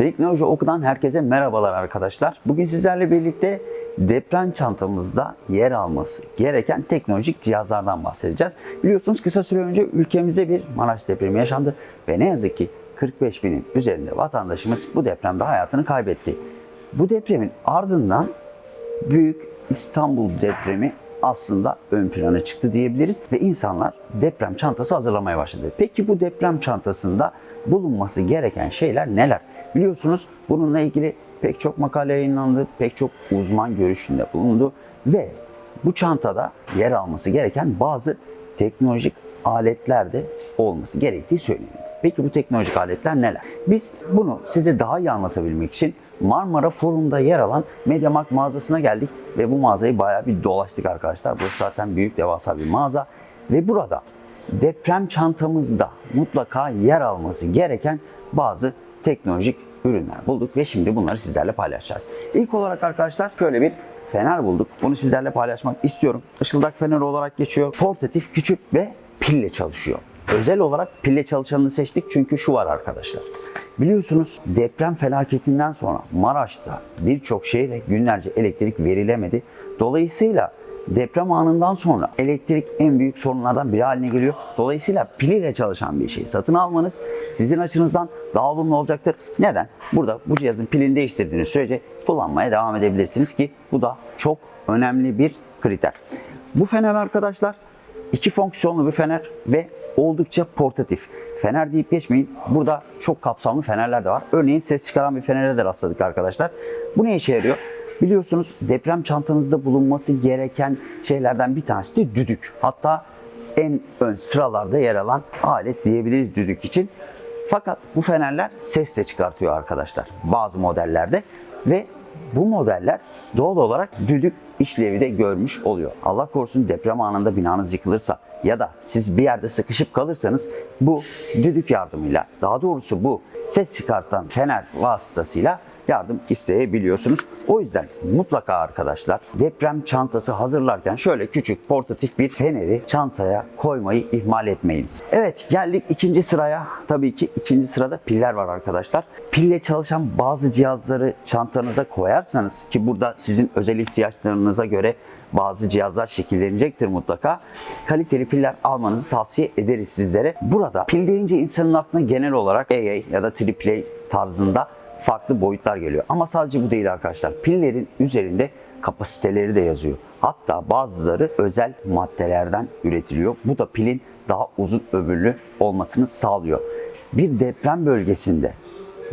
Teknoloji Oku'dan herkese merhabalar arkadaşlar. Bugün sizlerle birlikte deprem çantamızda yer alması gereken teknolojik cihazlardan bahsedeceğiz. Biliyorsunuz kısa süre önce ülkemizde bir Maraş depremi yaşandı ve ne yazık ki 45 binin üzerinde vatandaşımız bu depremde hayatını kaybetti. Bu depremin ardından Büyük İstanbul depremi aslında ön plana çıktı diyebiliriz ve insanlar deprem çantası hazırlamaya başladı. Peki bu deprem çantasında bulunması gereken şeyler neler? Biliyorsunuz bununla ilgili pek çok makale yayınlandı, pek çok uzman görüşünde bulundu ve bu çantada yer alması gereken bazı teknolojik aletler de olması gerektiği söylenildi. Peki bu teknolojik aletler neler? Biz bunu size daha iyi anlatabilmek için Marmara Forum'da yer alan Mediamarkt mağazasına geldik ve bu mağazayı bayağı bir dolaştık arkadaşlar. Burası zaten büyük devasa bir mağaza ve burada deprem çantamızda mutlaka yer alması gereken bazı teknolojik ürünler bulduk ve şimdi bunları sizlerle paylaşacağız. İlk olarak arkadaşlar şöyle bir fener bulduk. Bunu sizlerle paylaşmak istiyorum. Işıldak feneri olarak geçiyor. Portatif, küçük ve pille çalışıyor. Özel olarak pille çalışanını seçtik çünkü şu var arkadaşlar. Biliyorsunuz deprem felaketinden sonra Maraş'ta birçok şehre günlerce elektrik verilemedi. Dolayısıyla deprem anından sonra elektrik en büyük sorunlardan biri haline geliyor. Dolayısıyla pil ile çalışan bir şey satın almanız sizin açınızdan daha olumlu olacaktır. Neden? Burada bu cihazın pilini değiştirdiğiniz sürece kullanmaya devam edebilirsiniz ki bu da çok önemli bir kriter. Bu fener arkadaşlar iki fonksiyonlu bir fener ve oldukça portatif. Fener deyip geçmeyin. Burada çok kapsamlı fenerler de var. Örneğin ses çıkaran bir fenere de rastladık arkadaşlar. Bu ne işe yarıyor? Biliyorsunuz deprem çantanızda bulunması gereken şeylerden bir tanesi de düdük. Hatta en ön sıralarda yer alan alet diyebiliriz düdük için. Fakat bu fenerler ses de çıkartıyor arkadaşlar bazı modellerde ve bu modeller doğal olarak düdük işlevi de görmüş oluyor. Allah korusun deprem anında binanız yıkılırsa ya da siz bir yerde sıkışıp kalırsanız bu düdük yardımıyla daha doğrusu bu ses çıkartan fener vasıtasıyla yardım isteyebiliyorsunuz. O yüzden mutlaka arkadaşlar deprem çantası hazırlarken şöyle küçük portatif bir feneri çantaya koymayı ihmal etmeyin. Evet geldik ikinci sıraya. Tabii ki ikinci sırada piller var arkadaşlar. Pille çalışan bazı cihazları çantanıza koyarsanız ki burada sizin özel ihtiyaçlarınıza göre bazı cihazlar şekillenecektir mutlaka. Kaliteli piller almanızı tavsiye ederiz sizlere. Burada pil deyince insanın aklına genel olarak AA ya da AAA tarzında farklı boyutlar geliyor. Ama sadece bu değil arkadaşlar. Pillerin üzerinde kapasiteleri de yazıyor. Hatta bazıları özel maddelerden üretiliyor. Bu da pilin daha uzun ömürlü olmasını sağlıyor. Bir deprem bölgesinde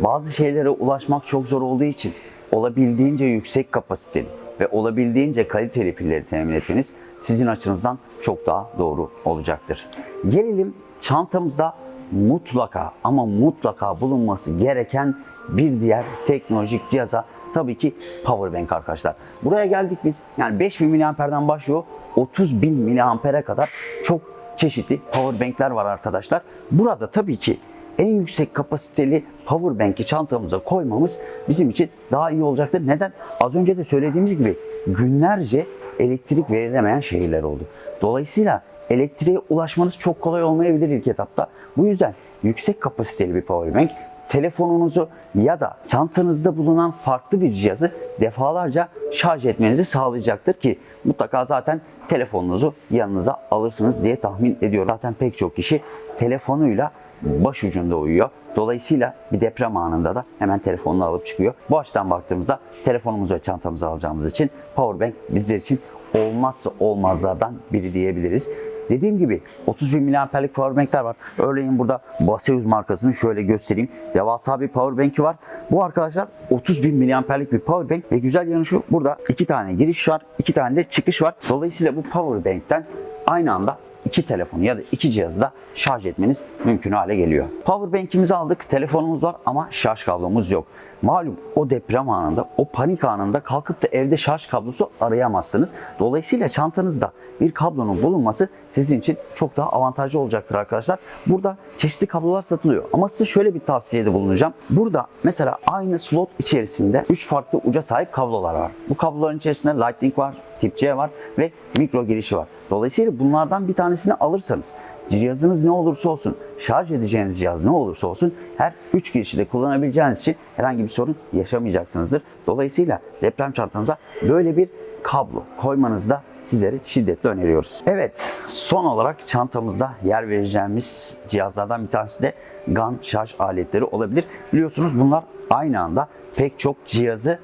bazı şeylere ulaşmak çok zor olduğu için olabildiğince yüksek kapasiteli ve olabildiğince kaliteli pilleri temin etmeniz sizin açınızdan çok daha doğru olacaktır. Gelelim çantamızda mutlaka ama mutlaka bulunması gereken bir diğer teknolojik cihaza tabii ki powerbank arkadaşlar. Buraya geldik biz yani 5000 miliamperden başlıyor 30.000 miliampere kadar çok çeşitli powerbankler var arkadaşlar. Burada tabii ki en yüksek kapasiteli powerbank'i çantamıza koymamız bizim için daha iyi olacaktır. Neden? Az önce de söylediğimiz gibi günlerce elektrik verilemeyen şehirler oldu. Dolayısıyla elektriğe ulaşmanız çok kolay olmayabilir ilk etapta. Bu yüzden yüksek kapasiteli bir powerbank telefonunuzu ya da çantanızda bulunan farklı bir cihazı defalarca şarj etmenizi sağlayacaktır ki mutlaka zaten telefonunuzu yanınıza alırsınız diye tahmin ediyorum. Zaten pek çok kişi telefonuyla başucunda uyuyor. Dolayısıyla bir deprem anında da hemen telefonunu alıp çıkıyor. Bu açıdan baktığımızda telefonumuzu ve çantamızı alacağımız için powerbank bizler için olmazsa olmazlardan biri diyebiliriz. Dediğim gibi 30 bin miliamperlik powerbankler var. Örneğin burada Baseus markasını şöyle göstereyim. Devasa bir powerbank'i var. Bu arkadaşlar 30 bin miliamperlik bir powerbank ve güzel yanı şu. Burada iki tane giriş var. iki tane de çıkış var. Dolayısıyla bu powerbank'ten aynı anda iki telefonu ya da iki cihazı da şarj etmeniz mümkün hale geliyor. Powerbank'imizi aldık. Telefonumuz var ama şarj kablomuz yok. Malum o deprem anında, o panik anında kalkıp da evde şarj kablosu arayamazsınız. Dolayısıyla çantanızda bir kablonun bulunması sizin için çok daha avantajlı olacaktır arkadaşlar. Burada çeşitli kablolar satılıyor. Ama size şöyle bir tavsiyede bulunacağım. Burada mesela aynı slot içerisinde 3 farklı uca sahip kablolar var. Bu kabloların içerisinde Lightning var, Tip C var ve mikro girişi var. Dolayısıyla bunlardan bir tanesini alırsanız cihazınız ne olursa olsun, şarj edeceğiniz cihaz ne olursa olsun her 3 girişi de kullanabileceğiniz için herhangi bir sorun yaşamayacaksınızdır. Dolayısıyla deprem çantanıza böyle bir kablo koymanızı da sizlere şiddetle öneriyoruz. Evet, son olarak çantamızda yer vereceğimiz cihazlardan bir tanesi de GAN şarj aletleri olabilir. Biliyorsunuz bunlar aynı anda pek çok cihazı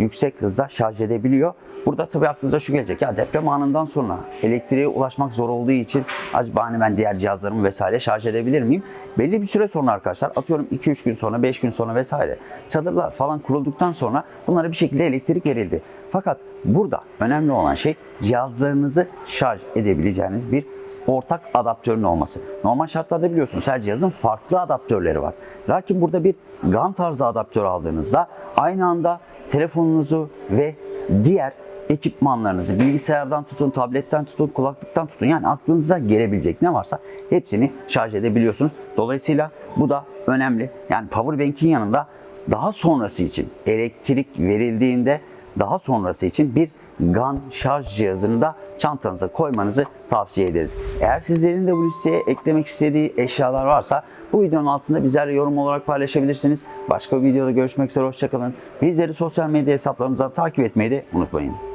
yüksek hızda şarj edebiliyor. Burada tabii aklınıza şu gelecek ya deprem anından sonra elektriğe ulaşmak zor olduğu için acaba hani ben diğer cihazlarımı vesaire şarj edebilir miyim? Belli bir süre sonra arkadaşlar atıyorum 2-3 gün sonra 5 gün sonra vesaire çadırlar falan kurulduktan sonra bunlara bir şekilde elektrik verildi. Fakat burada önemli olan şey cihazlarınızı şarj edebileceğiniz bir ortak adaptörün olması. Normal şartlarda biliyorsunuz her cihazın farklı adaptörleri var. Lakin burada bir GAN tarzı adaptör aldığınızda aynı anda telefonunuzu ve diğer ekipmanlarınızı bilgisayardan tutun, tabletten tutun, kulaklıktan tutun yani aklınıza gelebilecek ne varsa hepsini şarj edebiliyorsunuz. Dolayısıyla bu da önemli. Yani powerbank'in yanında daha sonrası için elektrik verildiğinde daha sonrası için bir GAN şarj cihazını da çantanıza koymanızı tavsiye ederiz. Eğer sizlerin de bu listeye eklemek istediği eşyalar varsa bu videonun altında bizlerle yorum olarak paylaşabilirsiniz. Başka bir videoda görüşmek üzere hoşçakalın. Bizleri sosyal medya hesaplarımızdan takip etmeyi de unutmayın.